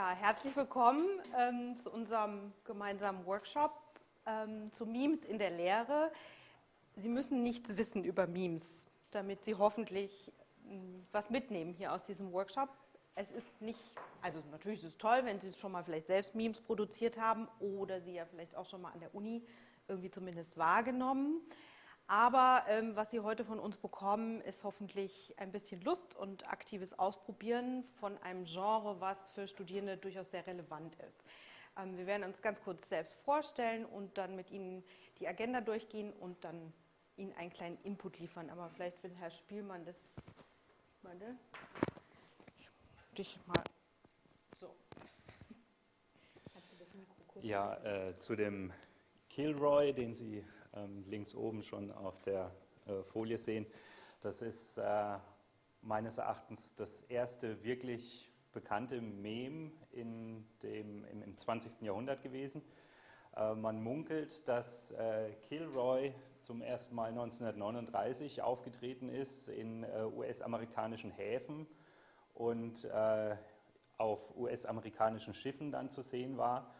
Ja, herzlich willkommen ähm, zu unserem gemeinsamen Workshop ähm, zu Memes in der Lehre. Sie müssen nichts wissen über Memes, damit Sie hoffentlich ähm, was mitnehmen hier aus diesem Workshop. Es ist nicht, also natürlich ist es toll, wenn Sie schon mal vielleicht selbst Memes produziert haben oder Sie ja vielleicht auch schon mal an der Uni irgendwie zumindest wahrgenommen. Aber ähm, was Sie heute von uns bekommen, ist hoffentlich ein bisschen Lust und aktives Ausprobieren von einem Genre, was für Studierende durchaus sehr relevant ist. Ähm, wir werden uns ganz kurz selbst vorstellen und dann mit Ihnen die Agenda durchgehen und dann Ihnen einen kleinen Input liefern. Aber vielleicht will Herr Spielmann das. Warte. Dich mal. So. Ja, äh, zu dem Kilroy, den Sie links oben schon auf der äh, Folie sehen. Das ist äh, meines Erachtens das erste wirklich bekannte Mem in dem, im, im 20. Jahrhundert gewesen. Äh, man munkelt, dass äh, Kilroy zum ersten Mal 1939 aufgetreten ist in äh, US-amerikanischen Häfen und äh, auf US-amerikanischen Schiffen dann zu sehen war.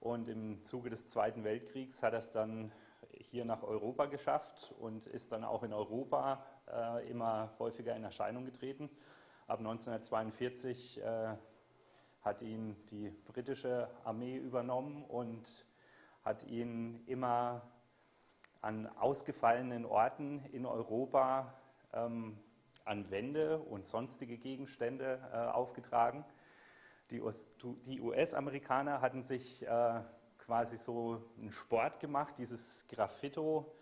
Und im Zuge des Zweiten Weltkriegs hat er es dann hier nach Europa geschafft und ist dann auch in Europa äh, immer häufiger in Erscheinung getreten. Ab 1942 äh, hat ihn die britische Armee übernommen und hat ihn immer an ausgefallenen Orten in Europa ähm, an Wände und sonstige Gegenstände äh, aufgetragen. Die US-Amerikaner hatten sich äh, quasi so einen Sport gemacht, dieses Graffito,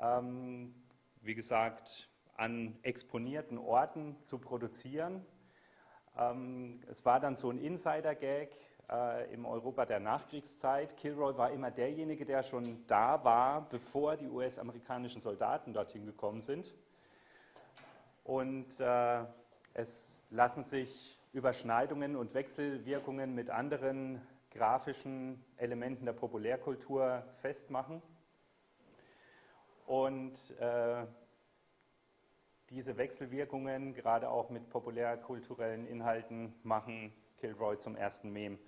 ähm, wie gesagt, an exponierten Orten zu produzieren. Ähm, es war dann so ein Insider-Gag äh, im Europa der Nachkriegszeit. Kilroy war immer derjenige, der schon da war, bevor die US-amerikanischen Soldaten dorthin gekommen sind. Und äh, es lassen sich Überschneidungen und Wechselwirkungen mit anderen grafischen Elementen der Populärkultur festmachen. Und äh, diese Wechselwirkungen, gerade auch mit populärkulturellen Inhalten, machen Kilroy zum ersten Meme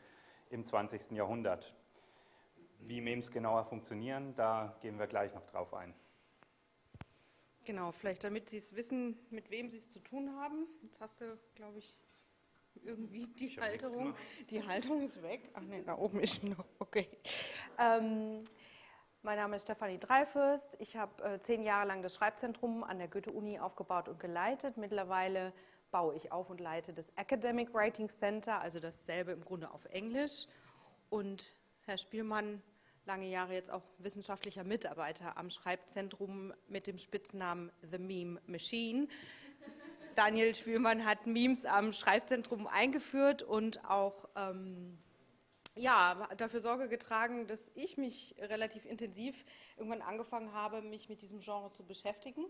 im 20. Jahrhundert. Wie Memes genauer funktionieren, da gehen wir gleich noch drauf ein. Genau, vielleicht damit Sie es wissen, mit wem Sie es zu tun haben. Jetzt hast du, glaube ich, irgendwie die ich Halterung. Die Halterung ist weg. Ach ne, da oben ist sie noch. Okay. Ähm, mein Name ist Stefanie Dreifürst. Ich habe äh, zehn Jahre lang das Schreibzentrum an der Goethe-Uni aufgebaut und geleitet. Mittlerweile baue ich auf und leite das Academic Writing Center, also dasselbe im Grunde auf Englisch. Und Herr Spielmann, lange Jahre jetzt auch wissenschaftlicher Mitarbeiter am Schreibzentrum mit dem Spitznamen The Meme Machine. Daniel Spielmann hat Memes am Schreibzentrum eingeführt und auch ähm, ja, dafür Sorge getragen, dass ich mich relativ intensiv irgendwann angefangen habe, mich mit diesem Genre zu beschäftigen.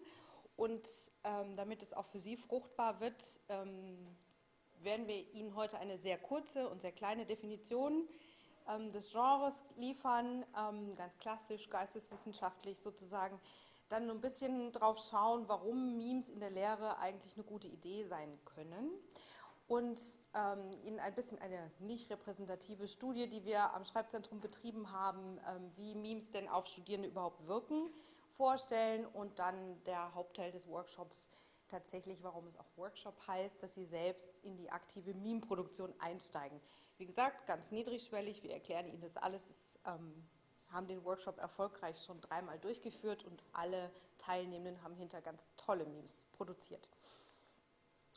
Und ähm, damit es auch für Sie fruchtbar wird, ähm, werden wir Ihnen heute eine sehr kurze und sehr kleine Definition ähm, des Genres liefern, ähm, ganz klassisch, geisteswissenschaftlich sozusagen dann ein bisschen drauf schauen, warum Memes in der Lehre eigentlich eine gute Idee sein können und ähm, Ihnen ein bisschen eine nicht repräsentative Studie, die wir am Schreibzentrum betrieben haben, ähm, wie Memes denn auf Studierende überhaupt wirken, vorstellen und dann der Hauptteil des Workshops tatsächlich, warum es auch Workshop heißt, dass Sie selbst in die aktive Meme-Produktion einsteigen. Wie gesagt, ganz niedrigschwellig, wir erklären Ihnen das alles ähm, haben den Workshop erfolgreich schon dreimal durchgeführt und alle Teilnehmenden haben hinter ganz tolle Memes produziert.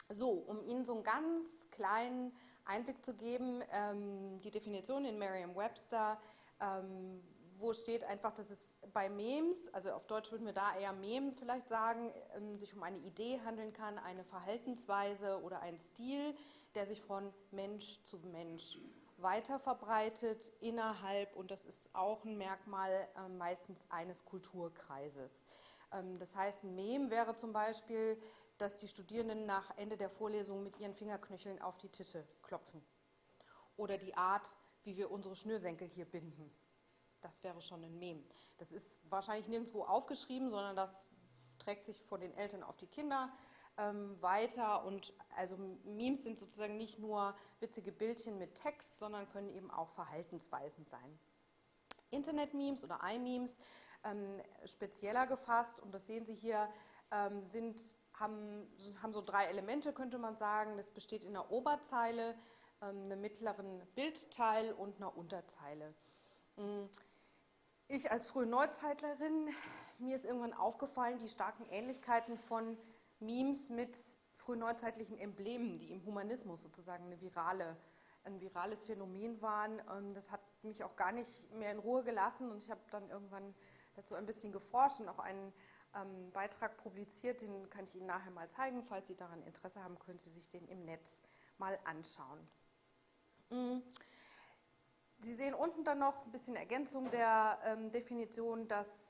So, um Ihnen so einen ganz kleinen Einblick zu geben, ähm, die Definition in Merriam-Webster, ähm, wo steht einfach, dass es bei Memes, also auf Deutsch würden wir da eher Mem vielleicht sagen, ähm, sich um eine Idee handeln kann, eine Verhaltensweise oder einen Stil, der sich von Mensch zu Mensch weiter verbreitet innerhalb, und das ist auch ein Merkmal äh, meistens eines Kulturkreises. Ähm, das heißt, ein Mem wäre zum Beispiel, dass die Studierenden nach Ende der Vorlesung mit ihren Fingerknöcheln auf die Tische klopfen. Oder die Art, wie wir unsere Schnürsenkel hier binden. Das wäre schon ein Mem. Das ist wahrscheinlich nirgendwo aufgeschrieben, sondern das trägt sich von den Eltern auf die Kinder ähm, weiter und also Memes sind sozusagen nicht nur witzige Bildchen mit Text, sondern können eben auch Verhaltensweisen sein. Internet-Memes oder iMemes ähm, spezieller gefasst und das sehen Sie hier, ähm, sind, haben, haben so drei Elemente, könnte man sagen. Das besteht in einer Oberzeile, ähm, einem mittleren Bildteil und einer Unterzeile. Mm. Ich als frühe Neuzeitlerin, mir ist irgendwann aufgefallen, die starken Ähnlichkeiten von Memes mit frühneuzeitlichen Emblemen, die im Humanismus sozusagen eine virale, ein virales Phänomen waren. Ähm, das hat mich auch gar nicht mehr in Ruhe gelassen und ich habe dann irgendwann dazu ein bisschen geforscht und auch einen ähm, Beitrag publiziert, den kann ich Ihnen nachher mal zeigen. Falls Sie daran Interesse haben, können Sie sich den im Netz mal anschauen. Mm. Sie sehen unten dann noch ein bisschen Ergänzung der ähm, Definition, dass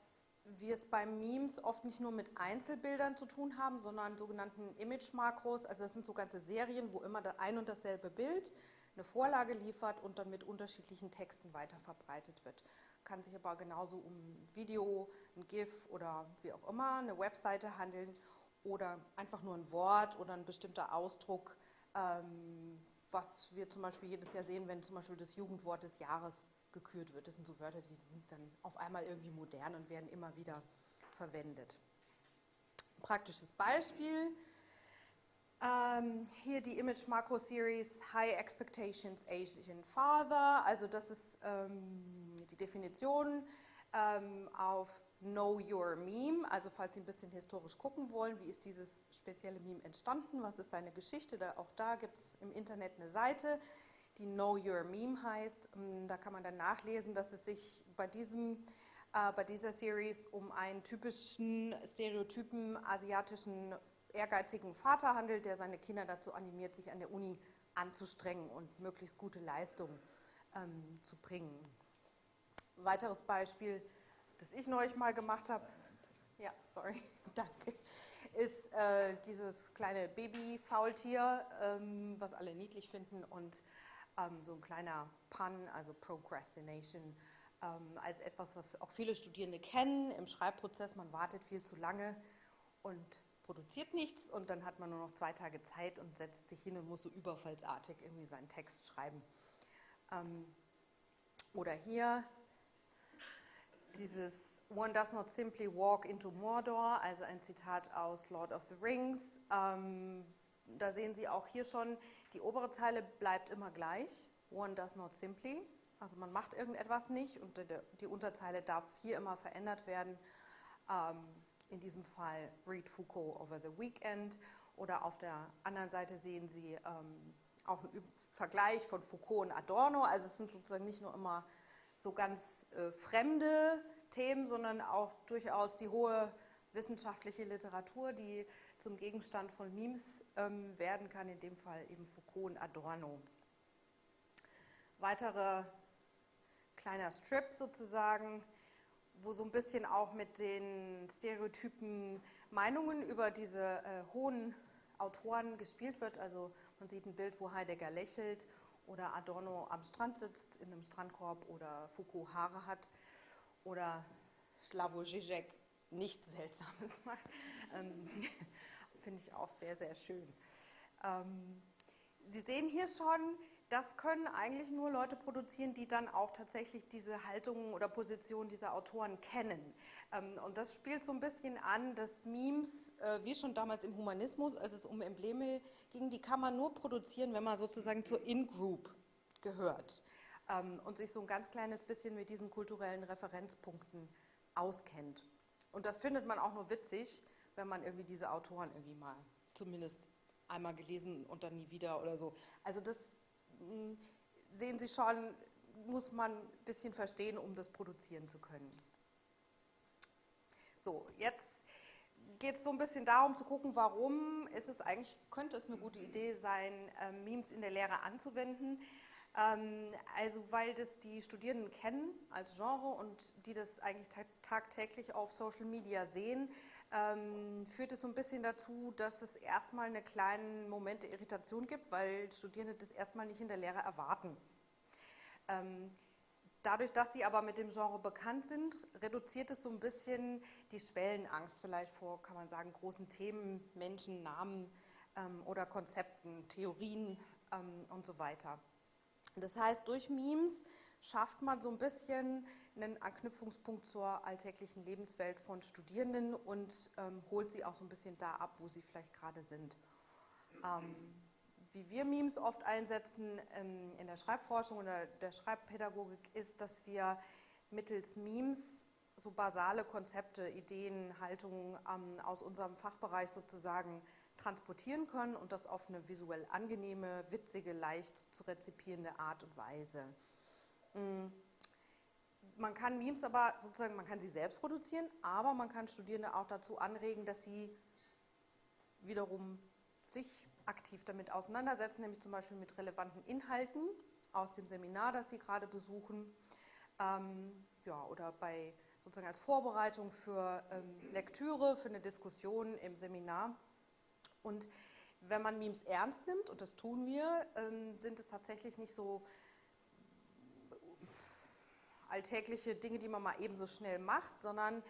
wir es bei Memes oft nicht nur mit Einzelbildern zu tun haben, sondern sogenannten Image-Makros. Also das sind so ganze Serien, wo immer ein und dasselbe Bild eine Vorlage liefert und dann mit unterschiedlichen Texten weiterverbreitet wird. Kann sich aber genauso um ein Video, ein GIF oder wie auch immer, eine Webseite handeln oder einfach nur ein Wort oder ein bestimmter Ausdruck, ähm, was wir zum Beispiel jedes Jahr sehen, wenn zum Beispiel das Jugendwort des Jahres gekürt wird. Das sind so Wörter, die sind dann auf einmal irgendwie modern und werden immer wieder verwendet. Praktisches Beispiel. Ähm, hier die Image Macro Series High Expectations Asian Father. Also das ist ähm, die Definition ähm, auf Know Your Meme. Also falls Sie ein bisschen historisch gucken wollen, wie ist dieses spezielle Meme entstanden, was ist seine Geschichte, da, auch da gibt es im Internet eine Seite die Know Your Meme heißt. Ähm, da kann man dann nachlesen, dass es sich bei, diesem, äh, bei dieser Series um einen typischen stereotypen asiatischen ehrgeizigen Vater handelt, der seine Kinder dazu animiert, sich an der Uni anzustrengen und möglichst gute Leistungen ähm, zu bringen. weiteres Beispiel, das ich neulich mal gemacht habe, ja, sorry, danke, ist äh, dieses kleine Baby-Faultier, ähm, was alle niedlich finden und ähm, so ein kleiner Pun, also Procrastination, ähm, als etwas, was auch viele Studierende kennen im Schreibprozess. Man wartet viel zu lange und produziert nichts und dann hat man nur noch zwei Tage Zeit und setzt sich hin und muss so überfallsartig irgendwie seinen Text schreiben. Ähm, oder hier dieses One does not simply walk into Mordor, also ein Zitat aus Lord of the Rings. Ähm, da sehen Sie auch hier schon, die obere Zeile bleibt immer gleich. One does not simply. Also man macht irgendetwas nicht und die Unterzeile darf hier immer verändert werden. Ähm, in diesem Fall Read Foucault over the weekend. Oder auf der anderen Seite sehen Sie ähm, auch einen Vergleich von Foucault und Adorno. Also es sind sozusagen nicht nur immer so ganz äh, fremde Themen, sondern auch durchaus die hohe wissenschaftliche Literatur, die zum Gegenstand von Memes ähm, werden kann, in dem Fall eben Foucault und Adorno. Weiterer kleiner Strip sozusagen, wo so ein bisschen auch mit den stereotypen Meinungen über diese äh, hohen Autoren gespielt wird. Also man sieht ein Bild, wo Heidegger lächelt oder Adorno am Strand sitzt in einem Strandkorb oder Foucault Haare hat oder Slavoj Žižek nichts Seltsames macht. Ähm, Finde ich auch sehr, sehr schön. Ähm, Sie sehen hier schon, das können eigentlich nur Leute produzieren, die dann auch tatsächlich diese Haltungen oder Positionen dieser Autoren kennen. Ähm, und das spielt so ein bisschen an, dass Memes, äh, wie schon damals im Humanismus, als es um Embleme ging, die kann man nur produzieren, wenn man sozusagen zur In-Group gehört und sich so ein ganz kleines bisschen mit diesen kulturellen Referenzpunkten auskennt. Und das findet man auch nur witzig, wenn man irgendwie diese Autoren irgendwie mal zumindest einmal gelesen und dann nie wieder oder so. Also das hm, sehen Sie schon, muss man ein bisschen verstehen, um das produzieren zu können. So, jetzt geht es so ein bisschen darum zu gucken, warum ist es eigentlich, könnte es eine gute Idee sein, äh, Memes in der Lehre anzuwenden. Ähm, also weil das die Studierenden kennen als Genre und die das eigentlich tagtäglich auf Social Media sehen, ähm, führt es so ein bisschen dazu, dass es erstmal einen kleinen Moment der Irritation gibt, weil Studierende das erstmal nicht in der Lehre erwarten. Ähm, dadurch, dass sie aber mit dem Genre bekannt sind, reduziert es so ein bisschen die Schwellenangst vielleicht vor, kann man sagen, großen Themen, Menschen, Namen ähm, oder Konzepten, Theorien ähm, und so weiter. Das heißt, durch Memes schafft man so ein bisschen einen Anknüpfungspunkt zur alltäglichen Lebenswelt von Studierenden und ähm, holt sie auch so ein bisschen da ab, wo sie vielleicht gerade sind. Ähm, wie wir Memes oft einsetzen ähm, in der Schreibforschung oder der Schreibpädagogik, ist, dass wir mittels Memes so basale Konzepte, Ideen, Haltungen ähm, aus unserem Fachbereich sozusagen transportieren können und das auf eine visuell angenehme, witzige, leicht zu rezipierende Art und Weise. Mhm. Man kann Memes aber sozusagen, man kann sie selbst produzieren, aber man kann Studierende auch dazu anregen, dass sie wiederum sich aktiv damit auseinandersetzen, nämlich zum Beispiel mit relevanten Inhalten aus dem Seminar, das Sie gerade besuchen, ähm, ja, oder bei sozusagen als Vorbereitung für ähm, Lektüre, für eine Diskussion im Seminar. Und wenn man Memes ernst nimmt, und das tun wir, ähm, sind es tatsächlich nicht so alltägliche Dinge, die man mal eben so schnell macht, sondern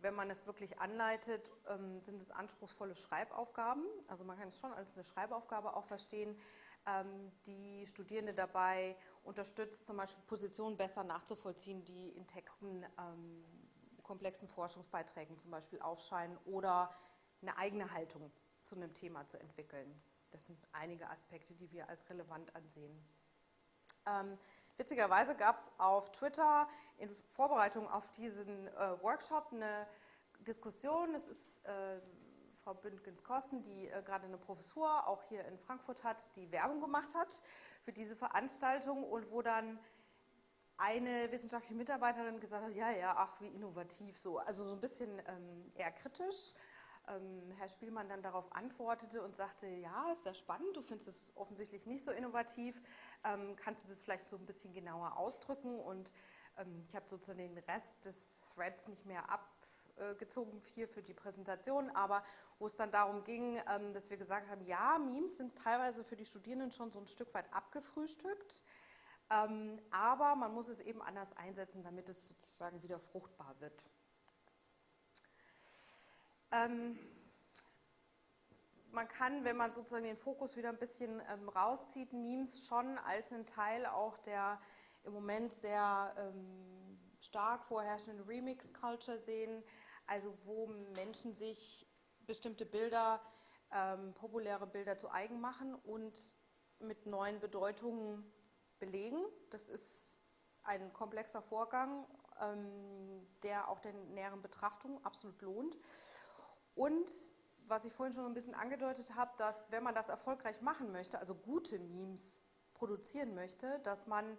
wenn man es wirklich anleitet, ähm, sind es anspruchsvolle Schreibaufgaben. Also man kann es schon als eine Schreibaufgabe auch verstehen, ähm, die Studierende dabei unterstützt, zum Beispiel Positionen besser nachzuvollziehen, die in Texten, ähm, komplexen Forschungsbeiträgen zum Beispiel aufscheinen oder eine eigene Haltung zu einem Thema zu entwickeln. Das sind einige Aspekte, die wir als relevant ansehen. Witzigerweise gab es auf Twitter in Vorbereitung auf diesen äh, Workshop eine Diskussion. Es ist äh, Frau Bündgens-Kosten, die äh, gerade eine Professur auch hier in Frankfurt hat, die Werbung gemacht hat für diese Veranstaltung und wo dann eine wissenschaftliche Mitarbeiterin gesagt hat, ja, ja, ach, wie innovativ so. Also so ein bisschen ähm, eher kritisch ähm, Herr Spielmann dann darauf antwortete und sagte, ja, ist ja spannend, du findest es offensichtlich nicht so innovativ, ähm, kannst du das vielleicht so ein bisschen genauer ausdrücken? Und ähm, ich habe sozusagen den Rest des Threads nicht mehr abgezogen hier für die Präsentation, aber wo es dann darum ging, ähm, dass wir gesagt haben, ja, Memes sind teilweise für die Studierenden schon so ein Stück weit abgefrühstückt. Ähm, aber man muss es eben anders einsetzen, damit es sozusagen wieder fruchtbar wird. Ähm, man kann, wenn man sozusagen den Fokus wieder ein bisschen ähm, rauszieht, Memes schon als einen Teil auch der im Moment sehr ähm, stark vorherrschenden Remix-Culture sehen, also wo Menschen sich bestimmte Bilder, ähm, populäre Bilder zu eigen machen und mit neuen Bedeutungen belegen. Das ist ein komplexer Vorgang, ähm, der auch der näheren Betrachtung absolut lohnt. Und was ich vorhin schon ein bisschen angedeutet habe, dass wenn man das erfolgreich machen möchte, also gute Memes produzieren möchte, dass man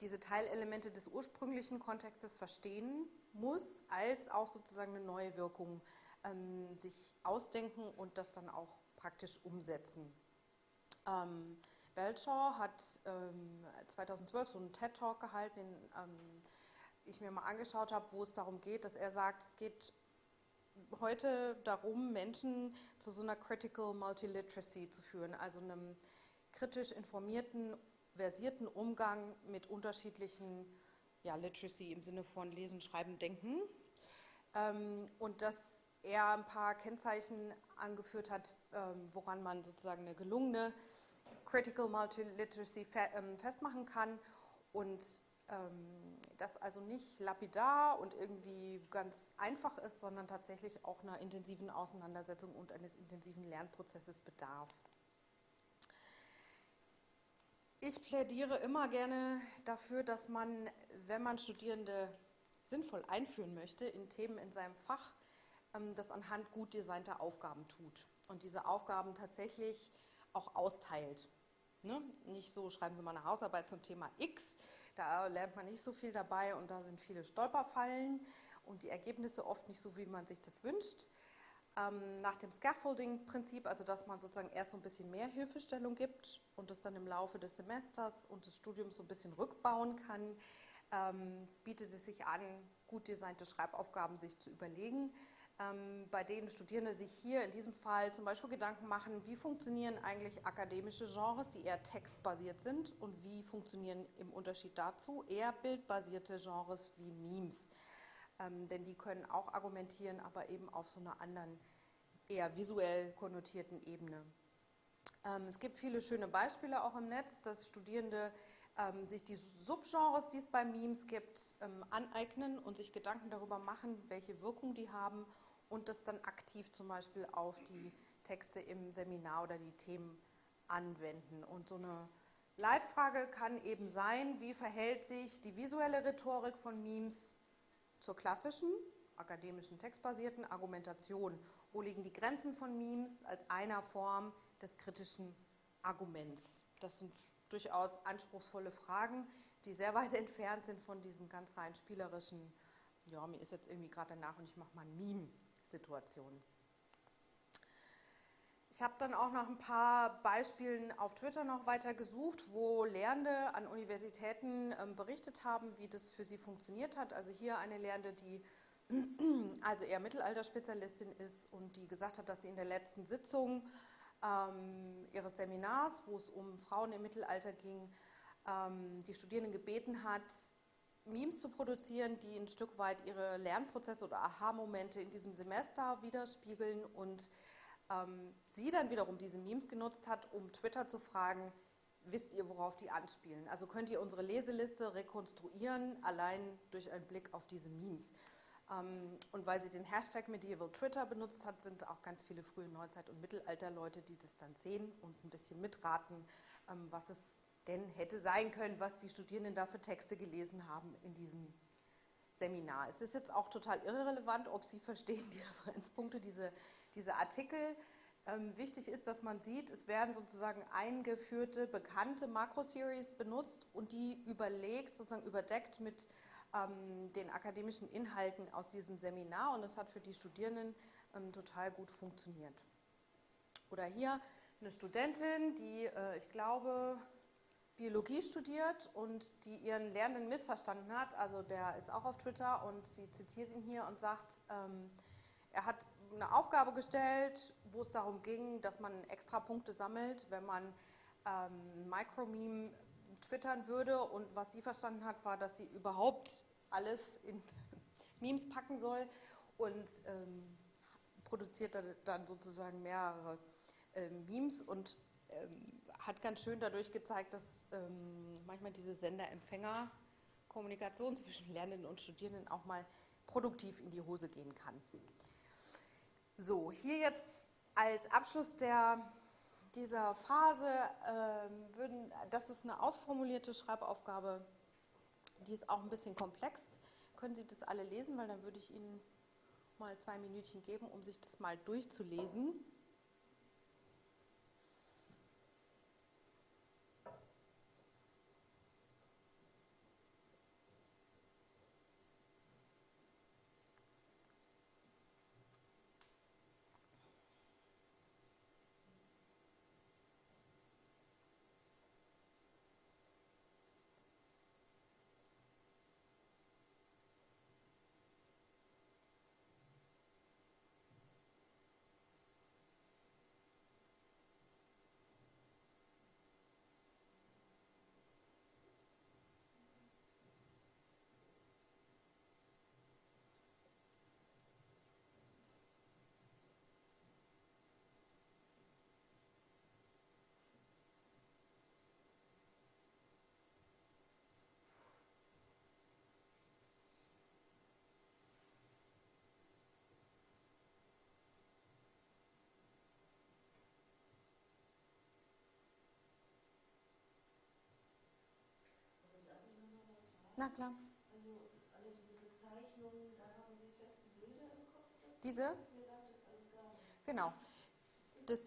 diese Teilelemente des ursprünglichen Kontextes verstehen muss, als auch sozusagen eine neue Wirkung ähm, sich ausdenken und das dann auch praktisch umsetzen. Ähm, Belshaw hat ähm, 2012 so einen TED-Talk gehalten, den ähm, ich mir mal angeschaut habe, wo es darum geht, dass er sagt, es geht heute darum, Menschen zu so einer Critical Multiliteracy zu führen, also einem kritisch informierten, versierten Umgang mit unterschiedlichen, ja, Literacy im Sinne von Lesen, Schreiben, Denken. Ähm, und dass er ein paar Kennzeichen angeführt hat, ähm, woran man sozusagen eine gelungene Critical Multiliteracy fe ähm, festmachen kann und das also nicht lapidar und irgendwie ganz einfach ist, sondern tatsächlich auch einer intensiven Auseinandersetzung und eines intensiven Lernprozesses bedarf. Ich plädiere immer gerne dafür, dass man, wenn man Studierende sinnvoll einführen möchte in Themen in seinem Fach, ähm, das anhand gut designter Aufgaben tut und diese Aufgaben tatsächlich auch austeilt. Ne? Nicht so, schreiben Sie mal eine Hausarbeit zum Thema X, da lernt man nicht so viel dabei und da sind viele Stolperfallen und die Ergebnisse oft nicht so, wie man sich das wünscht. Ähm, nach dem Scaffolding-Prinzip, also dass man sozusagen erst so ein bisschen mehr Hilfestellung gibt und das dann im Laufe des Semesters und des Studiums so ein bisschen rückbauen kann, ähm, bietet es sich an, gut designte Schreibaufgaben sich zu überlegen, bei denen Studierende sich hier in diesem Fall zum Beispiel Gedanken machen, wie funktionieren eigentlich akademische Genres, die eher textbasiert sind und wie funktionieren im Unterschied dazu eher bildbasierte Genres wie Memes. Ähm, denn die können auch argumentieren, aber eben auf so einer anderen, eher visuell konnotierten Ebene. Ähm, es gibt viele schöne Beispiele auch im Netz, dass Studierende ähm, sich die Subgenres, die es bei Memes gibt, ähm, aneignen und sich Gedanken darüber machen, welche Wirkung die haben und das dann aktiv zum Beispiel auf die Texte im Seminar oder die Themen anwenden. Und so eine Leitfrage kann eben sein, wie verhält sich die visuelle Rhetorik von Memes zur klassischen, akademischen, textbasierten Argumentation? Wo liegen die Grenzen von Memes als einer Form des kritischen Arguments? Das sind durchaus anspruchsvolle Fragen, die sehr weit entfernt sind von diesen ganz rein spielerischen, ja, mir ist jetzt irgendwie gerade danach und ich mache mal ein Meme Situationen. Ich habe dann auch nach ein paar Beispielen auf Twitter noch weiter gesucht, wo Lehrende an Universitäten ähm, berichtet haben, wie das für sie funktioniert hat. Also hier eine Lehrende, die also eher Mittelalterspezialistin ist und die gesagt hat, dass sie in der letzten Sitzung ähm, ihres Seminars, wo es um Frauen im Mittelalter ging, ähm, die Studierenden gebeten hat, Memes zu produzieren, die ein Stück weit ihre Lernprozesse oder Aha-Momente in diesem Semester widerspiegeln und ähm, sie dann wiederum diese Memes genutzt hat, um Twitter zu fragen, wisst ihr, worauf die anspielen? Also könnt ihr unsere Leseliste rekonstruieren, allein durch einen Blick auf diese Memes. Ähm, und weil sie den Hashtag Medieval Twitter benutzt hat, sind auch ganz viele frühe Neuzeit- und Mittelalterleute, die das dann sehen und ein bisschen mitraten, ähm, was es denn hätte sein können, was die Studierenden da für Texte gelesen haben in diesem Seminar. Es ist jetzt auch total irrelevant, ob Sie verstehen die Referenzpunkte, diese, diese Artikel. Ähm, wichtig ist, dass man sieht, es werden sozusagen eingeführte, bekannte Makroseries benutzt und die überlegt, sozusagen überdeckt mit ähm, den akademischen Inhalten aus diesem Seminar und das hat für die Studierenden ähm, total gut funktioniert. Oder hier eine Studentin, die, äh, ich glaube, Biologie studiert und die ihren Lehrenden missverstanden hat. Also der ist auch auf Twitter und sie zitiert ihn hier und sagt, ähm, er hat eine Aufgabe gestellt, wo es darum ging, dass man extra Punkte sammelt, wenn man ähm, Micromeme twittern würde. Und was sie verstanden hat, war, dass sie überhaupt alles in Memes packen soll und ähm, produziert dann sozusagen mehrere äh, Memes und ähm, hat ganz schön dadurch gezeigt, dass ähm, manchmal diese Sender-Empfänger-Kommunikation zwischen Lernenden und Studierenden auch mal produktiv in die Hose gehen kann. So, hier jetzt als Abschluss der, dieser Phase, ähm, würden, das ist eine ausformulierte Schreibaufgabe, die ist auch ein bisschen komplex. Können Sie das alle lesen, weil dann würde ich Ihnen mal zwei Minütchen geben, um sich das mal durchzulesen. Klar. Also alle diese Bezeichnungen, da haben Sie feste Bilder im Kopf? Dazu? Diese? Mir sagt das alles gar. Genau. Das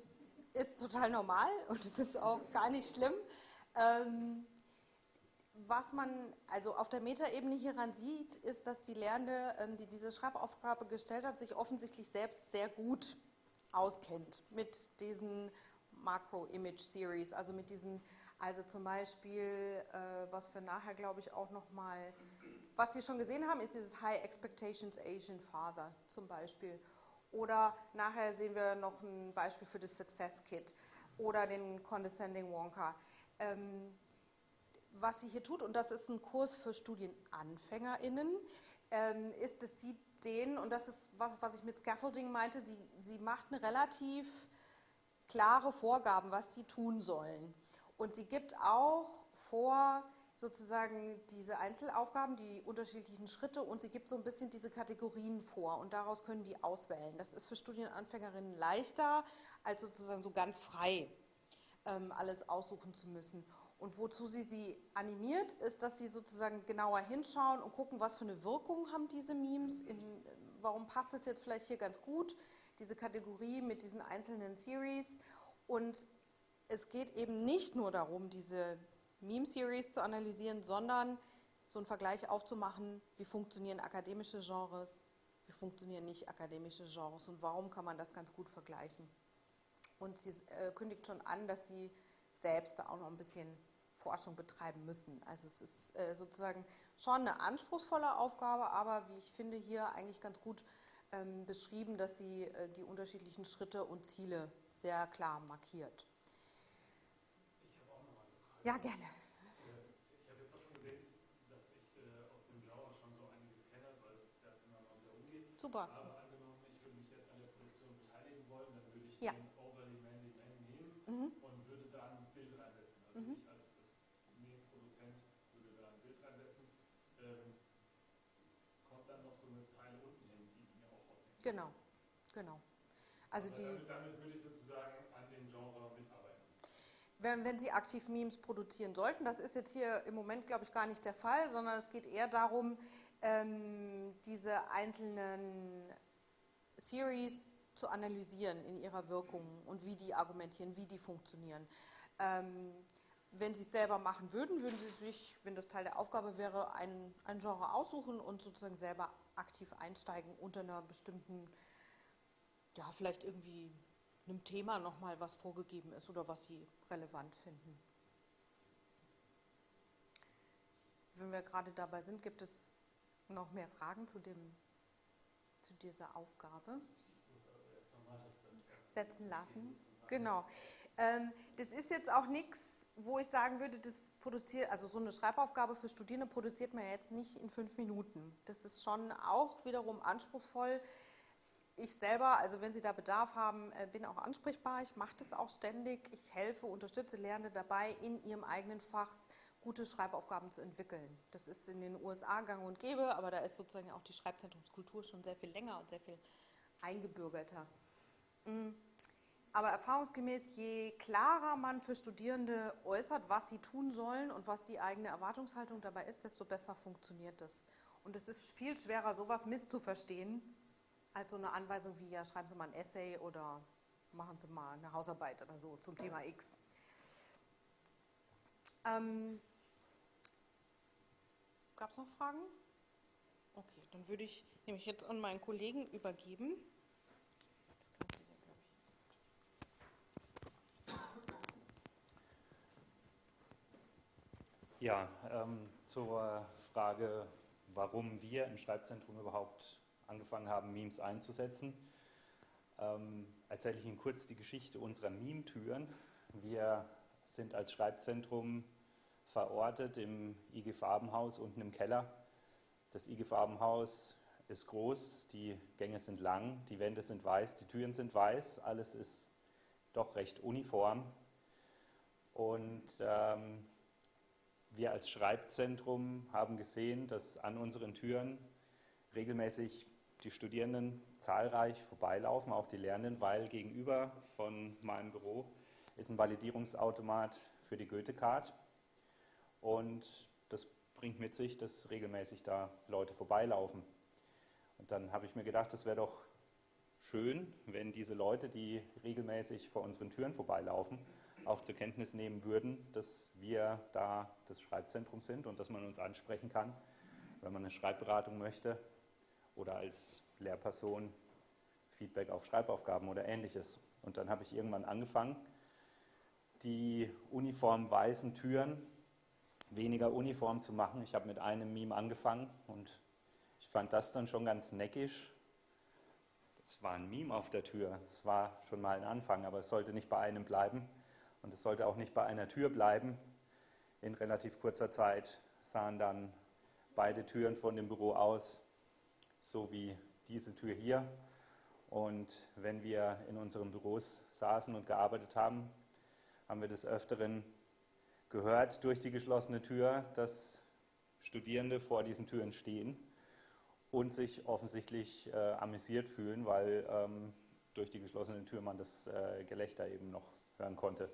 ist total normal und es ist auch gar nicht schlimm. Ähm, was man also auf der Metaebene hieran sieht, ist, dass die Lernende, ähm, die diese Schreibaufgabe gestellt hat, sich offensichtlich selbst sehr gut auskennt mit diesen Macro-Image-Series, also mit diesen also zum Beispiel, äh, was wir nachher, glaube ich, auch nochmal, was Sie schon gesehen haben, ist dieses High Expectations Asian Father zum Beispiel. Oder nachher sehen wir noch ein Beispiel für das Success Kit oder den Condescending Wonka. Ähm, was sie hier tut, und das ist ein Kurs für StudienanfängerInnen, ähm, ist, dass sie den, und das ist was, was ich mit Scaffolding meinte, sie, sie macht eine relativ klare Vorgaben, was sie tun sollen. Und sie gibt auch vor, sozusagen diese Einzelaufgaben, die unterschiedlichen Schritte und sie gibt so ein bisschen diese Kategorien vor und daraus können die auswählen. Das ist für Studienanfängerinnen leichter, als sozusagen so ganz frei ähm, alles aussuchen zu müssen. Und wozu sie sie animiert, ist, dass sie sozusagen genauer hinschauen und gucken, was für eine Wirkung haben diese Memes, in, warum passt es jetzt vielleicht hier ganz gut, diese Kategorie mit diesen einzelnen Series. Und es geht eben nicht nur darum, diese Meme-Series zu analysieren, sondern so einen Vergleich aufzumachen, wie funktionieren akademische Genres, wie funktionieren nicht akademische Genres und warum kann man das ganz gut vergleichen. Und sie äh, kündigt schon an, dass sie selbst da auch noch ein bisschen Forschung betreiben müssen. Also es ist äh, sozusagen schon eine anspruchsvolle Aufgabe, aber wie ich finde hier eigentlich ganz gut ähm, beschrieben, dass sie äh, die unterschiedlichen Schritte und Ziele sehr klar markiert. Ja, gerne. Ich habe jetzt auch schon gesehen, dass ich äh, aus dem Genre schon so einiges kenne, weil es ja immer mal wieder umgeht. Super. Aber angenommen, ich würde mich jetzt an der Produktion beteiligen wollen, dann würde ich ja. den Overly Manly Man nehmen mhm. und würde da ein Bild reinsetzen. Also mhm. ich als, als Medienproduzent würde da ein Bild reinsetzen. Ähm, kommt dann noch so eine Zeile unten hin, die mir auch aufnehmen. Genau, genau. Also die, damit, damit würde ich sozusagen an dem Genre mitarbeiten wenn, wenn Sie aktiv Memes produzieren sollten. Das ist jetzt hier im Moment, glaube ich, gar nicht der Fall, sondern es geht eher darum, ähm, diese einzelnen Series zu analysieren in ihrer Wirkung und wie die argumentieren, wie die funktionieren. Ähm, wenn Sie es selber machen würden, würden Sie sich, wenn das Teil der Aufgabe wäre, ein, ein Genre aussuchen und sozusagen selber aktiv einsteigen unter einer bestimmten, ja, vielleicht irgendwie einem Thema nochmal was vorgegeben ist oder was Sie relevant finden. Wenn wir gerade dabei sind, gibt es noch mehr Fragen zu, dem, zu dieser Aufgabe? Setzen lassen. Genau. Ähm, das ist jetzt auch nichts, wo ich sagen würde, das produziert, also so eine Schreibaufgabe für Studierende produziert man jetzt nicht in fünf Minuten. Das ist schon auch wiederum anspruchsvoll ich selber, also wenn Sie da Bedarf haben, äh, bin auch ansprechbar. Ich mache das auch ständig. Ich helfe, unterstütze Lernende dabei, in ihrem eigenen Fach gute Schreibaufgaben zu entwickeln. Das ist in den USA gang und gäbe, aber da ist sozusagen auch die Schreibzentrumskultur schon sehr viel länger und sehr viel eingebürgerter. Mm. Aber erfahrungsgemäß, je klarer man für Studierende äußert, was sie tun sollen und was die eigene Erwartungshaltung dabei ist, desto besser funktioniert das. Und es ist viel schwerer, sowas misszuverstehen, als so eine Anweisung wie, ja, schreiben Sie mal ein Essay oder machen Sie mal eine Hausarbeit oder so zum Thema X. Ähm, Gab es noch Fragen? Okay, dann würde ich nämlich jetzt an meinen Kollegen übergeben. Ja, ähm, zur Frage, warum wir im Schreibzentrum überhaupt angefangen haben, Memes einzusetzen, ähm, erzähle ich Ihnen kurz die Geschichte unserer Meme-Türen. Wir sind als Schreibzentrum verortet im IG Farbenhaus unten im Keller. Das IG Farbenhaus ist groß, die Gänge sind lang, die Wände sind weiß, die Türen sind weiß, alles ist doch recht uniform. Und ähm, wir als Schreibzentrum haben gesehen, dass an unseren Türen regelmäßig die Studierenden zahlreich vorbeilaufen, auch die Lernenden, weil gegenüber von meinem Büro ist ein Validierungsautomat für die Goethe-Card. Und das bringt mit sich, dass regelmäßig da Leute vorbeilaufen. Und dann habe ich mir gedacht, es wäre doch schön, wenn diese Leute, die regelmäßig vor unseren Türen vorbeilaufen, auch zur Kenntnis nehmen würden, dass wir da das Schreibzentrum sind und dass man uns ansprechen kann, wenn man eine Schreibberatung möchte oder als Lehrperson Feedback auf Schreibaufgaben oder ähnliches. Und dann habe ich irgendwann angefangen, die uniform weißen Türen weniger uniform zu machen. Ich habe mit einem Meme angefangen und ich fand das dann schon ganz neckisch. es war ein Meme auf der Tür. Es war schon mal ein Anfang, aber es sollte nicht bei einem bleiben. Und es sollte auch nicht bei einer Tür bleiben. In relativ kurzer Zeit sahen dann beide Türen von dem Büro aus, so wie diese Tür hier. Und wenn wir in unseren Büros saßen und gearbeitet haben, haben wir des Öfteren gehört durch die geschlossene Tür, dass Studierende vor diesen Türen stehen und sich offensichtlich äh, amüsiert fühlen, weil ähm, durch die geschlossene Tür man das äh, Gelächter eben noch hören konnte.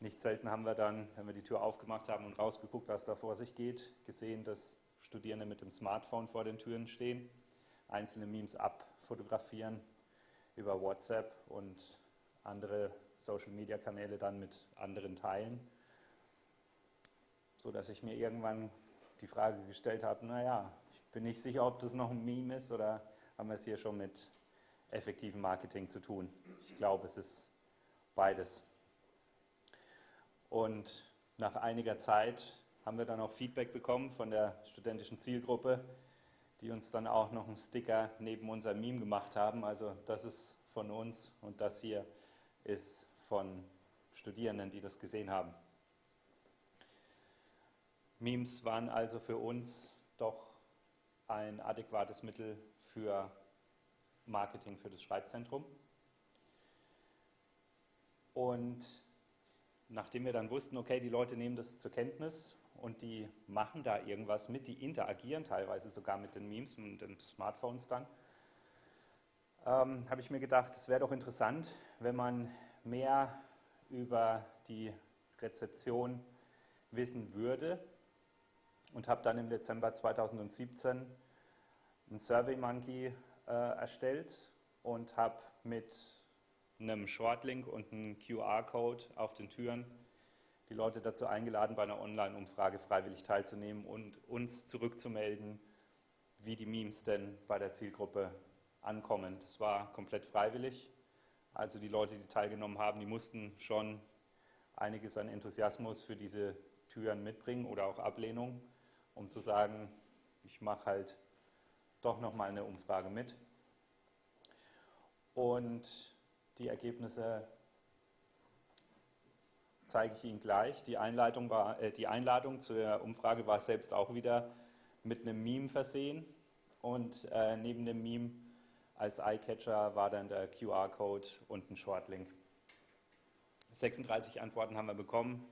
Nicht selten haben wir dann, wenn wir die Tür aufgemacht haben und rausgeguckt, was da vor sich geht, gesehen, dass Studierende mit dem Smartphone vor den Türen stehen, einzelne Memes abfotografieren über WhatsApp und andere Social-Media-Kanäle dann mit anderen teilen, sodass ich mir irgendwann die Frage gestellt habe, naja, ich bin nicht sicher, ob das noch ein Meme ist oder haben wir es hier schon mit effektivem Marketing zu tun. Ich glaube, es ist beides. Und nach einiger Zeit haben wir dann auch Feedback bekommen von der studentischen Zielgruppe, die uns dann auch noch einen Sticker neben unserem Meme gemacht haben. Also das ist von uns und das hier ist von Studierenden, die das gesehen haben. Memes waren also für uns doch ein adäquates Mittel für Marketing für das Schreibzentrum. Und nachdem wir dann wussten, okay, die Leute nehmen das zur Kenntnis und die machen da irgendwas mit, die interagieren teilweise sogar mit den Memes und den Smartphones dann, ähm, habe ich mir gedacht, es wäre doch interessant, wenn man mehr über die Rezeption wissen würde. Und habe dann im Dezember 2017 ein SurveyMonkey äh, erstellt und habe mit einem Shortlink und einem QR-Code auf den Türen die Leute dazu eingeladen, bei einer Online-Umfrage freiwillig teilzunehmen und uns zurückzumelden, wie die Memes denn bei der Zielgruppe ankommen. Das war komplett freiwillig. Also die Leute, die teilgenommen haben, die mussten schon einiges an Enthusiasmus für diese Türen mitbringen oder auch Ablehnung, um zu sagen, ich mache halt doch nochmal eine Umfrage mit. Und die Ergebnisse zeige ich Ihnen gleich. Die, Einleitung war, äh, die Einladung zur Umfrage war selbst auch wieder mit einem Meme versehen. Und äh, neben dem Meme als Eyecatcher war dann der QR-Code und ein Shortlink. 36 Antworten haben wir bekommen.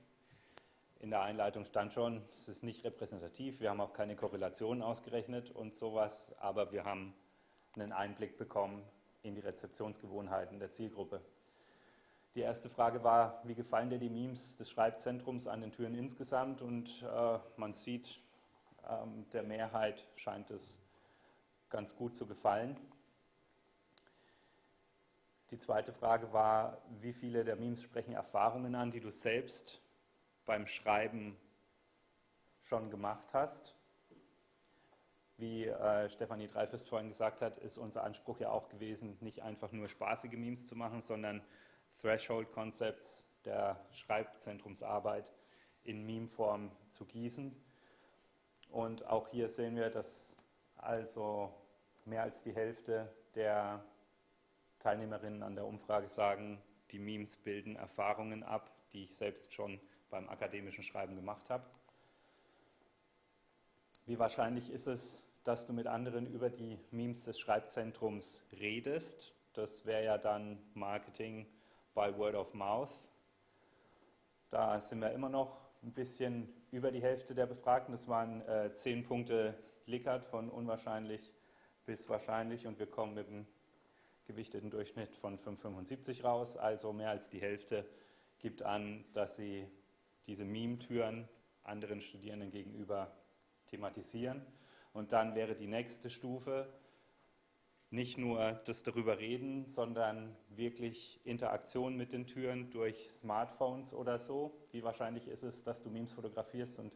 In der Einleitung stand schon, es ist nicht repräsentativ, wir haben auch keine Korrelationen ausgerechnet und sowas, aber wir haben einen Einblick bekommen in die Rezeptionsgewohnheiten der Zielgruppe. Die erste Frage war, wie gefallen dir die Memes des Schreibzentrums an den Türen insgesamt? Und äh, man sieht, ähm, der Mehrheit scheint es ganz gut zu gefallen. Die zweite Frage war, wie viele der Memes sprechen Erfahrungen an, die du selbst beim Schreiben schon gemacht hast. Wie äh, Stefanie Dreifest vorhin gesagt hat, ist unser Anspruch ja auch gewesen, nicht einfach nur spaßige Memes zu machen, sondern Threshold Concepts der Schreibzentrumsarbeit in Meme-Form zu gießen. Und auch hier sehen wir, dass also mehr als die Hälfte der Teilnehmerinnen an der Umfrage sagen, die Memes bilden Erfahrungen ab, die ich selbst schon beim akademischen Schreiben gemacht habe. Wie wahrscheinlich ist es, dass du mit anderen über die Memes des Schreibzentrums redest? Das wäre ja dann Marketing by Word of Mouth. Da sind wir immer noch ein bisschen über die Hälfte der Befragten. Das waren äh, zehn Punkte Likert von unwahrscheinlich bis wahrscheinlich und wir kommen mit einem gewichteten Durchschnitt von 5,75 raus. Also mehr als die Hälfte gibt an, dass sie diese Meme-Türen anderen Studierenden gegenüber thematisieren. Und dann wäre die nächste Stufe nicht nur das darüber reden, sondern wirklich Interaktion mit den Türen durch Smartphones oder so. Wie wahrscheinlich ist es, dass du Memes fotografierst und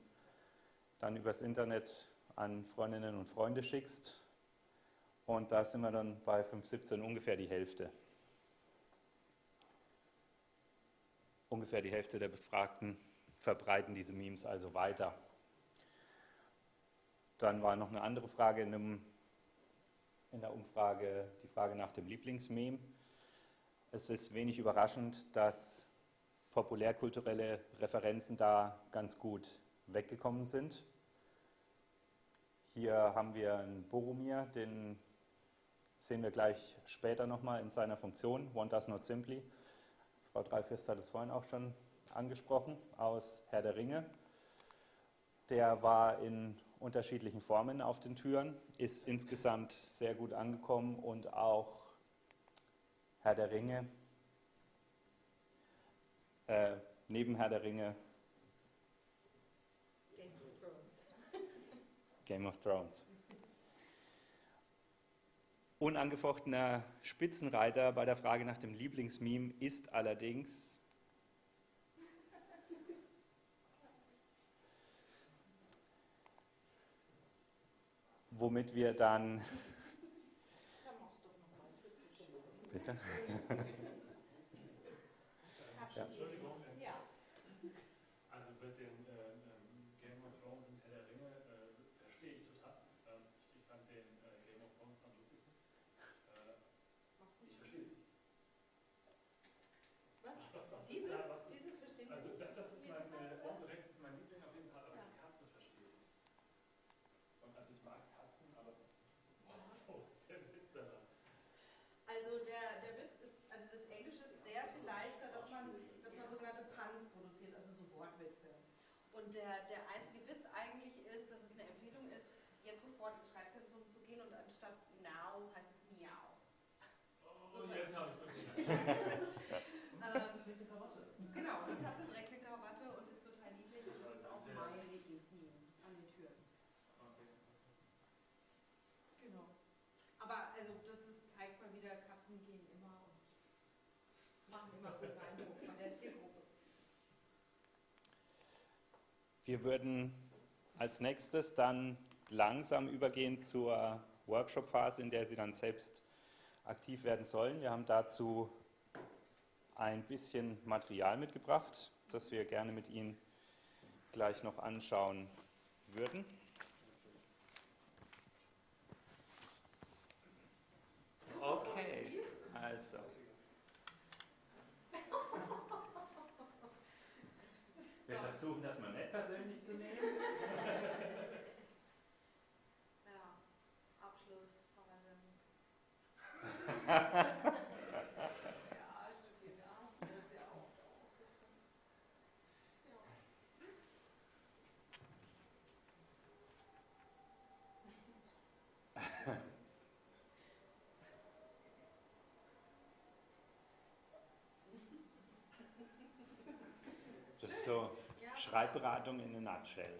dann übers Internet an Freundinnen und Freunde schickst? Und da sind wir dann bei 517 ungefähr die Hälfte. Ungefähr die Hälfte der Befragten verbreiten diese Memes also weiter. Dann war noch eine andere Frage in einem in der Umfrage die Frage nach dem Lieblingsmeme. Es ist wenig überraschend, dass populärkulturelle Referenzen da ganz gut weggekommen sind. Hier haben wir einen Boromir, den sehen wir gleich später nochmal in seiner Funktion, One Does Not Simply. Frau Dreifest hat es vorhin auch schon angesprochen, aus Herr der Ringe. Der war in unterschiedlichen Formen auf den Türen, ist insgesamt sehr gut angekommen und auch Herr der Ringe, äh, neben Herr der Ringe Game of. Game of Thrones. Unangefochtener Spitzenreiter bei der Frage nach dem Lieblingsmeme ist allerdings womit wir dann. Bitte? ja. Entschuldigung. Ja. Also mit den äh, ähm, Game of Thrones und Herr der Ringe äh, verstehe ich total. Ähm, ich fand den äh, Game of Thrones am lustigsten. Äh, ich verstehe es nicht. Was? was, was dieses, da, was dieses verstehen Also das, das ist mein, äh, oben rechts ist mein Liebling auf jeden Fall, aber ja. die Katze verstehe ich nicht. Und also ich mag Katzen, aber wo ist der Witz daran? Also der, der Witz ist, also das Englische ist sehr viel leichter, dass man, dass man sogenannte Puns produziert, also so Wortwitze. Und der, der einzige Witz eigentlich ist, dass es eine Empfehlung ist, jetzt sofort ins Schreibzentrum zu gehen und anstatt now heißt es miau. Oh, so jetzt habe ich es okay. ähm, genau, die Katze trägt eine Krawatte und ist total niedlich und das ist auch mein Lieblingsmeme an den Türen. Okay. Genau. Aber also das ist, zeigt mal wieder, Katzen gehen immer und machen immer guten Eindruck bei der Zielgruppe. Wir würden als nächstes dann langsam übergehen zur Workshop-Phase, in der Sie dann selbst aktiv werden sollen. Wir haben dazu ein bisschen Material mitgebracht, das wir gerne mit Ihnen gleich noch anschauen würden. Okay, also. Wir versuchen das mal nicht persönlich zu nehmen. Ja, Abschlussphase. ja, studiert das, das ist ja auch. Ja. Das ist so Schreibberatung in a nutshell.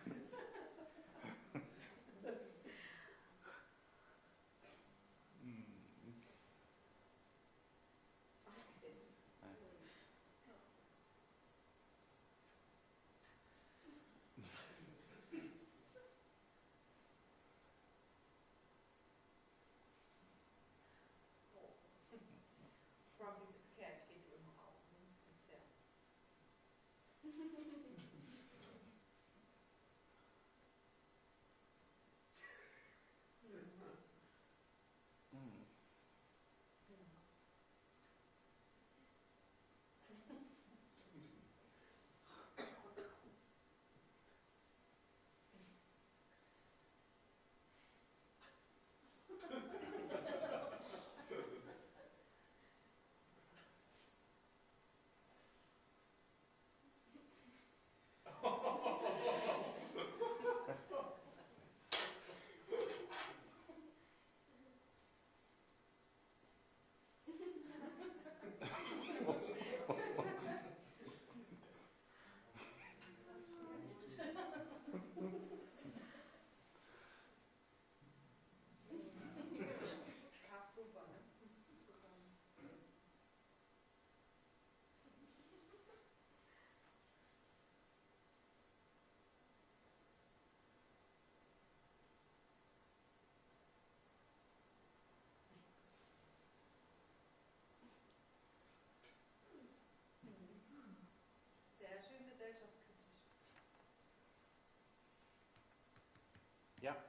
Ja. Hm,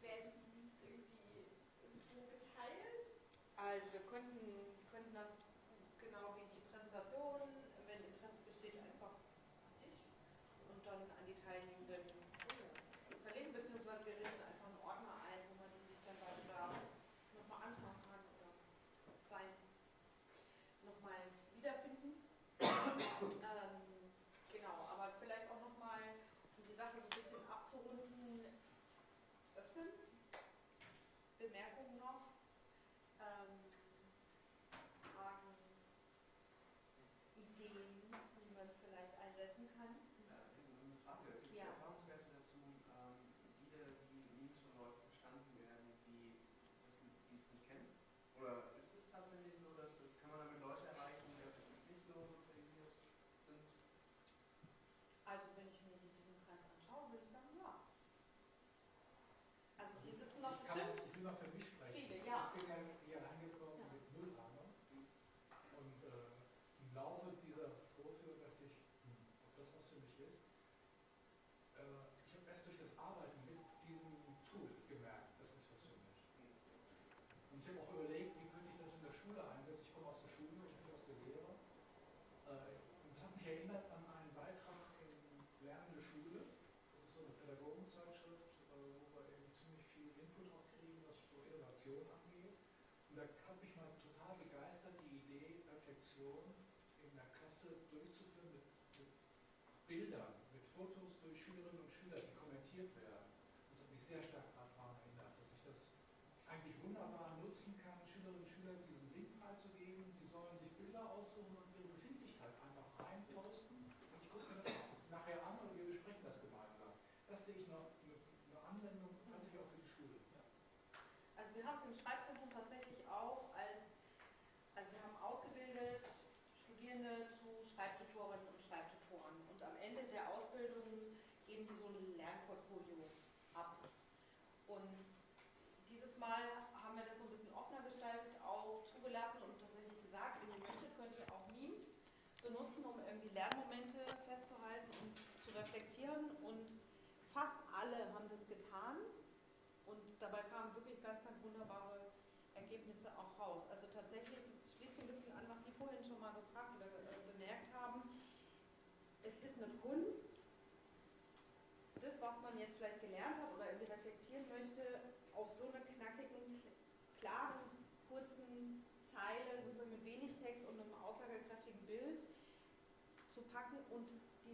werden die nicht irgendwie beteiligt? Also wir könnten, konnten aus Innovation angeht. Und da hat mich mal total begeistert die Idee, Reflexion in der Klasse durchzuführen mit, mit Bildern, mit Fotos durch Schülerinnen und Schüler, die kommentiert werden. Das hat mich sehr stark daran erinnert, dass ich das eigentlich wunderbar nutzen kann, Schülerinnen und Schülern diesen Link freizugeben. Die sollen sich Bilder aussuchen und ihre Befindlichkeit einfach reinposten. Und ich gucke mir das nachher an und wir besprechen das gemeinsam. Das sehe ich noch eine, eine Anwendung, an sich auch für die Schule. Ja. Also wir haben es im Schreibzentrum tatsächlich auch als, also wir haben ausgebildet Studierende zu Schreibtutorinnen und Schreibtutoren. Und am Ende der Ausbildung geben die so ein Lernportfolio ab. Und dieses Mal haben wir das so ein bisschen offener gestaltet, auch zugelassen und tatsächlich gesagt, wenn ihr möchtet, könnt ihr auch Memes benutzen, um irgendwie Lernmomente festzuhalten und zu reflektieren. Und fast alle haben das getan. Und dabei kamen wirklich ganz, ganz wunderbare Ergebnisse auch raus. Also tatsächlich, das schließt so ein bisschen an, was Sie vorhin schon mal gefragt oder äh, bemerkt haben. Es ist eine Kunst, das, was man jetzt vielleicht gelernt hat oder irgendwie reflektieren möchte, auf so einer knackigen, klaren, kurzen Zeile, sozusagen mit wenig Text und einem aussagekräftigen Bild zu packen und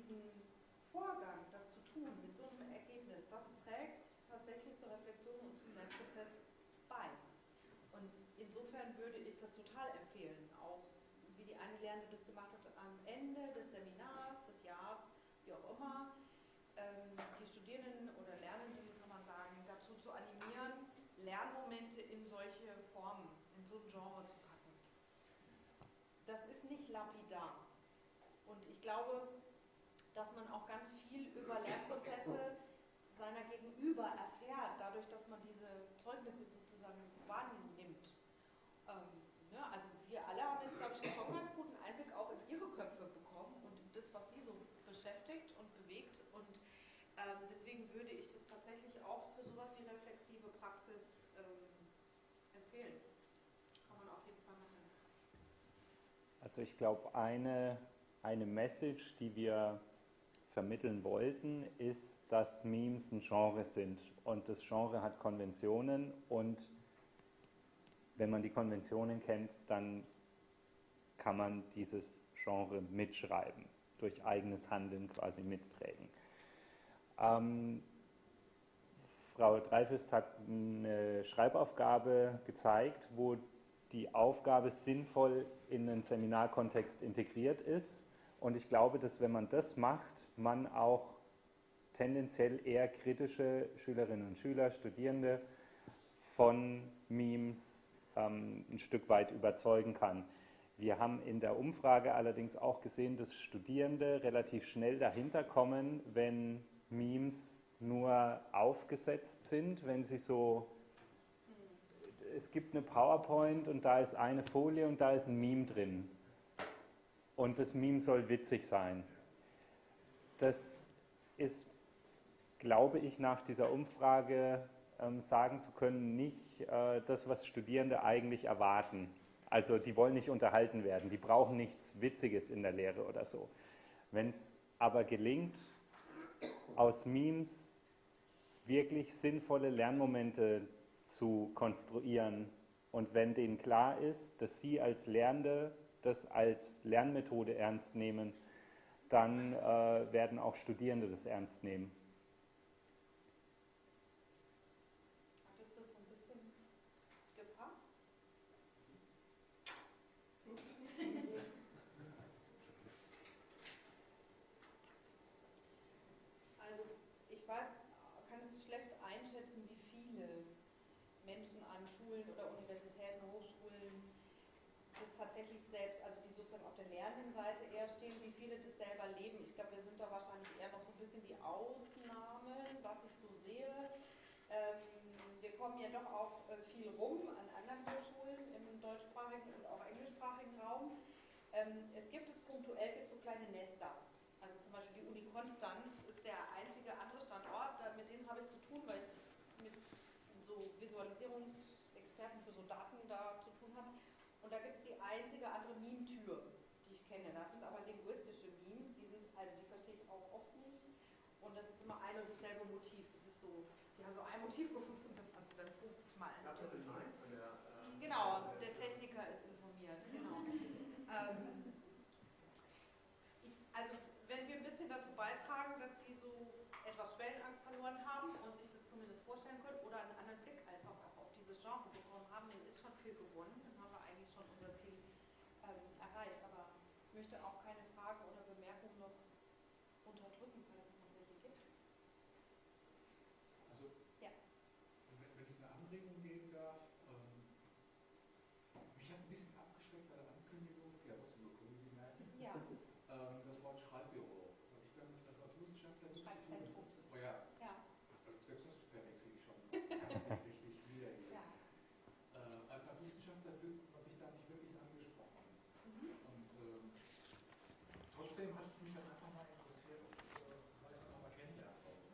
diesen Vorgang, das zu tun, mit so einem Ergebnis, das trägt tatsächlich zur Reflexion und zum Lernprozess bei. Und insofern würde ich das total empfehlen, auch wie die eine Lernende das gemacht hat, am Ende des Seminars, des Jahres, wie auch immer, ähm, die Studierenden oder Lernenden, kann man sagen, dazu zu animieren, Lernmomente in solche Formen, in so ein Genre zu packen. Das ist nicht lapidar. Und ich glaube, dass man auch ganz viel über Lernprozesse seiner Gegenüber erfährt, dadurch, dass man diese Zeugnisse sozusagen so wahrnimmt. Ähm, ne, also wir alle haben jetzt, glaube ich, schon ganz guten Einblick auch in ihre Köpfe bekommen und in das, was sie so beschäftigt und bewegt. Und ähm, deswegen würde ich das tatsächlich auch für sowas wie reflexive Praxis ähm, empfehlen. Kann man auf jeden Fall machen. Also ich glaube, eine, eine Message, die wir vermitteln wollten, ist, dass Memes ein Genre sind. Und das Genre hat Konventionen und wenn man die Konventionen kennt, dann kann man dieses Genre mitschreiben, durch eigenes Handeln quasi mitprägen. Ähm, Frau Dreifest hat eine Schreibaufgabe gezeigt, wo die Aufgabe sinnvoll in einen Seminarkontext integriert ist. Und ich glaube, dass wenn man das macht, man auch tendenziell eher kritische Schülerinnen und Schüler, Studierende von Memes ähm, ein Stück weit überzeugen kann. Wir haben in der Umfrage allerdings auch gesehen, dass Studierende relativ schnell dahinter kommen, wenn Memes nur aufgesetzt sind, wenn sie so, es gibt eine PowerPoint und da ist eine Folie und da ist ein Meme drin. Und das Meme soll witzig sein. Das ist, glaube ich, nach dieser Umfrage ähm, sagen zu können, nicht äh, das, was Studierende eigentlich erwarten. Also die wollen nicht unterhalten werden, die brauchen nichts Witziges in der Lehre oder so. Wenn es aber gelingt, aus Memes wirklich sinnvolle Lernmomente zu konstruieren und wenn denen klar ist, dass sie als Lernende das als Lernmethode ernst nehmen, dann äh, werden auch Studierende das ernst nehmen. tatsächlich selbst, also die sozusagen auf der lernenden Seite eher stehen, wie viele das selber leben. Ich glaube, wir sind da wahrscheinlich eher noch so ein bisschen die Ausnahmen, was ich so sehe. Ähm, wir kommen ja doch auch äh, viel rum an anderen Hochschulen im deutschsprachigen und auch englischsprachigen Raum. Ähm, es gibt es punktuell gibt so kleine Nester. Also zum Beispiel die Uni Konstanz ist der einzige andere Standort, mit denen habe ich zu tun, weil ich mit so Visualisierungsexperten für so Daten da zu tun habe. Und da gibt es die einzige andere Meme-Tür, die ich kenne. Das sind aber linguistische Memes, die sind, also die verstehe ich auch oft nicht. Und das ist immer ein und dasselbe Motiv. Das ist so, die haben so ein Motiv gefunden, das andere dann manchmal. Artikel 19 der. Äh, genau, der Techniker ist informiert, genau. ähm, ich, also, wenn wir ein bisschen dazu beitragen, dass Sie so etwas Schwellenangst verloren haben und sich das zumindest vorstellen können oder einen anderen Blick einfach auch auf dieses Genre bekommen haben, dann ist schon viel gewonnen. Dann haben wir eigentlich schon unser Ziel ähm, erreicht. Aber ich möchte auch keine Fragen oder Bemerkungen noch unterdrücken, falls es noch welche gibt. Also, ja. wenn, wenn ich eine Anregung geben darf, ähm, mich hat ein bisschen abgeschreckt bei der Ankündigung, ja, was über Sie merken, Ja. ähm, das Wort Schreibbüro. Weil ich glaube, als Naturwissenschaftler nichts zu tun Schreibzentrum. Oh ja, Ja. selbst das verwechsel ich schon. Das ist richtig wiedergegeben. ja. Äh, als Naturwissenschaftler fühlt man sich da nicht wirklich angesprochen. Mhm. Und ähm, trotzdem hat es mich dann einfach mal interessiert, ob äh, weil ich es nochmal kennenlernen wollte.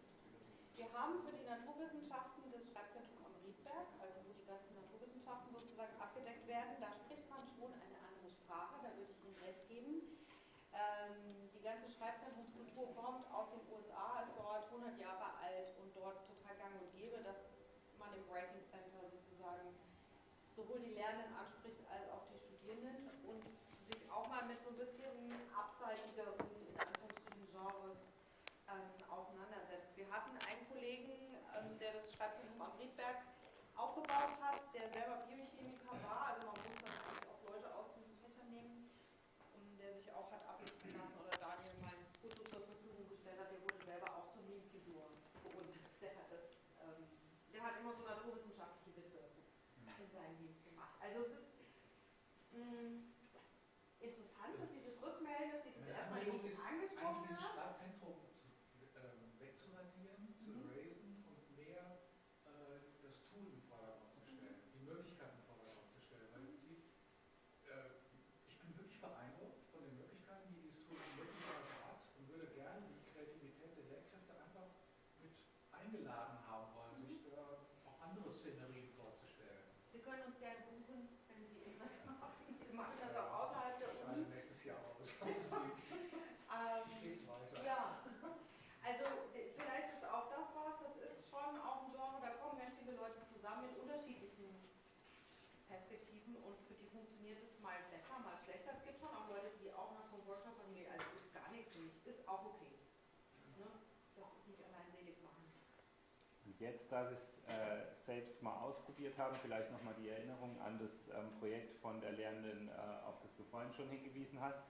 Wir haben für die Naturwissenschaften das Schreibzentrum am Riedberg, also wo die ganzen Naturwissenschaften sozusagen abgedeckt werden. Da spricht man schon eine andere Sprache, da würde ich Ihnen recht geben. Ähm, die ganze Schreibzentrumskultur kommt aus den USA, ist dort 100 Jahre alt und dort total gang und gäbe, dass man im Writing Center sozusagen sowohl die Lernenden anspricht als auch die Studierenden und sich auch mal mit so ein bisschen abseitigeren, in Anführungsstrichen, Genres ähm, auseinandersetzt. Wir hatten einen Kollegen, ähm, der das Schreibzentrum am Riedberg aufgebaut hat, der selber Biochemiker war, also man muss dann eigentlich auch Leute aus diesen Fächern nehmen, und der sich auch hat ablichten lassen oder Daniel mein Foto zur Verfügung gestellt hat, der wurde selber auch zur Meme-Figur für uns. Der hat das, ähm, der hat immer so naturwissenschaftliche Witze in seinen Memes gemacht. Also es ist mh, interessant, dass Sie das rückmelden, dass Sie das Meine erstmal Anregung nicht ist, angesprochen eigentlich dieses haben. Sprachzentrum zu, ähm, wegzuradieren, zu Mhm. erasen und mehr äh, das Tool im Vordergrund zu stellen, die Möglichkeiten im Vordergrund zu stellen. Weil Sie, äh, ich bin wirklich beeindruckt von den Möglichkeiten, die dieses Tool möglicherweise hat und würde gerne die Kreativität der Lehrkräfte einfach mit eingeladen haben wollen, sich da auch andere Szenerien vorzustellen. Sie können uns gerne buchen, wenn Sie Interesse haben. Wir machen das auch außerhalb der Ich Uni. meine, nächstes Jahr aus. Also, Ähm, geht's weiter. Ja, also äh, vielleicht ist auch das was, das ist schon auch ein Genre, da kommen ganz viele Leute zusammen mit unterschiedlichen Perspektiven und für die funktioniert es mal besser, mal schlechter. Es gibt schon auch Leute, die auch nach so Workshop sagen, nee, also ist gar nichts für mich, ist auch okay. Ne? Das ist nicht allein selig machen. Und jetzt, da Sie es äh, selbst mal ausprobiert haben, vielleicht nochmal die Erinnerung an das ähm, Projekt von der Lernenden, äh, auf das du vorhin schon hingewiesen hast,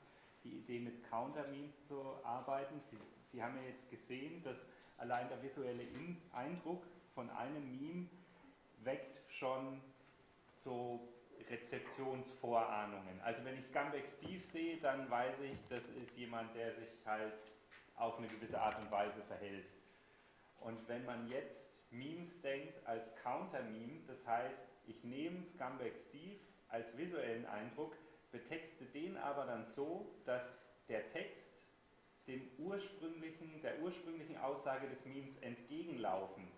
die Idee mit Counter-Memes zu arbeiten. Sie, Sie haben ja jetzt gesehen, dass allein der visuelle In Eindruck von einem Meme weckt schon so Rezeptionsvorahnungen. Also wenn ich Scumbag Steve sehe, dann weiß ich, das ist jemand, der sich halt auf eine gewisse Art und Weise verhält. Und wenn man jetzt Memes denkt als Counter-Meme, das heißt, ich nehme Scumbag Steve als visuellen Eindruck, betexte den aber dann so, dass der Text dem ursprünglichen, der ursprünglichen Aussage des Memes entgegenlaufen,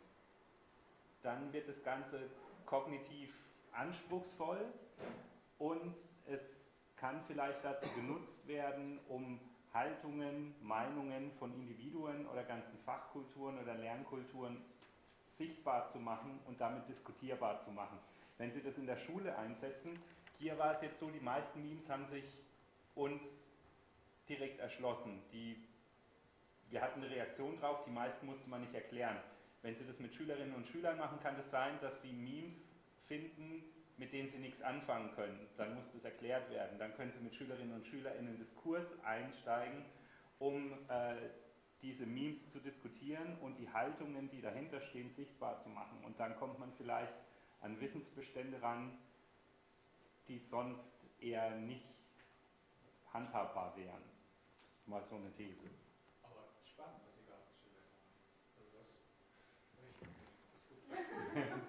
dann wird das Ganze kognitiv anspruchsvoll und es kann vielleicht dazu genutzt werden, um Haltungen, Meinungen von Individuen oder ganzen Fachkulturen oder Lernkulturen sichtbar zu machen und damit diskutierbar zu machen. Wenn Sie das in der Schule einsetzen, hier war es jetzt so, die meisten Memes haben sich uns direkt erschlossen. Die, wir hatten eine Reaktion drauf, die meisten musste man nicht erklären. Wenn Sie das mit Schülerinnen und Schülern machen, kann es sein, dass Sie Memes finden, mit denen Sie nichts anfangen können. Dann muss das erklärt werden. Dann können Sie mit Schülerinnen und Schülern in den Diskurs einsteigen, um äh, diese Memes zu diskutieren und die Haltungen, die dahinter stehen, sichtbar zu machen. Und dann kommt man vielleicht an Wissensbestände ran, die sonst eher nicht handhabbar wären. Das ist mal so eine These. Aber spannend, was Sie gerade geschildert haben. Also das, das ist gut.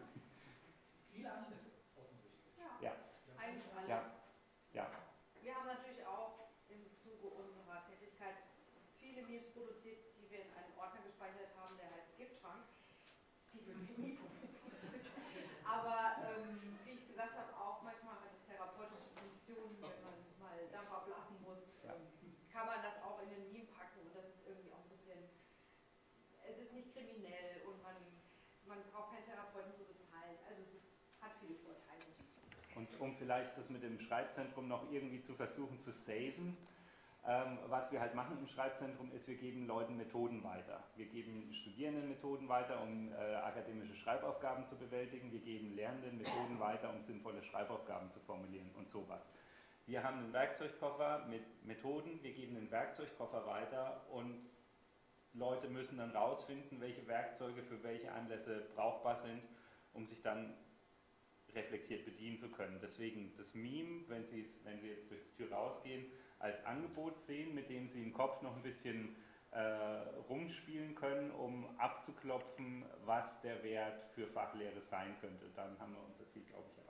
Viele Anlässe offensichtlich. Ja, Ja. eigentlich alles. Ja. Ja. Wir haben natürlich auch im Zuge unserer Tätigkeit viele Memes produziert, die wir in einen Ordner gespeichert haben, der heißt Giftschrank. Die würden wir nie publizieren. Aber ähm, wie ich gesagt habe, auch manchmal hat es therapeutische Funktionen, wenn man mal Dampf ablassen muss, ähm, kann man das auch in den Meme packen und das ist irgendwie auch ein bisschen, es ist nicht kriminell und man, man braucht keinen Therapeuten zu bezahlen. Also es ist Und um vielleicht das mit dem Schreibzentrum noch irgendwie zu versuchen zu saven, ähm, was wir halt machen im Schreibzentrum ist, wir geben Leuten Methoden weiter. Wir geben Studierenden Methoden weiter, um äh, akademische Schreibaufgaben zu bewältigen. Wir geben Lernenden Methoden weiter, um sinnvolle Schreibaufgaben zu formulieren und sowas. Wir haben einen Werkzeugkoffer mit Methoden, wir geben den Werkzeugkoffer weiter und Leute müssen dann rausfinden, welche Werkzeuge für welche Anlässe brauchbar sind, um sich dann reflektiert bedienen zu können. Deswegen das Meme, wenn, wenn Sie jetzt durch die Tür rausgehen, als Angebot sehen, mit dem Sie im Kopf noch ein bisschen äh, rumspielen können, um abzuklopfen, was der Wert für Fachlehre sein könnte. Dann haben wir unser Ziel, glaube ich.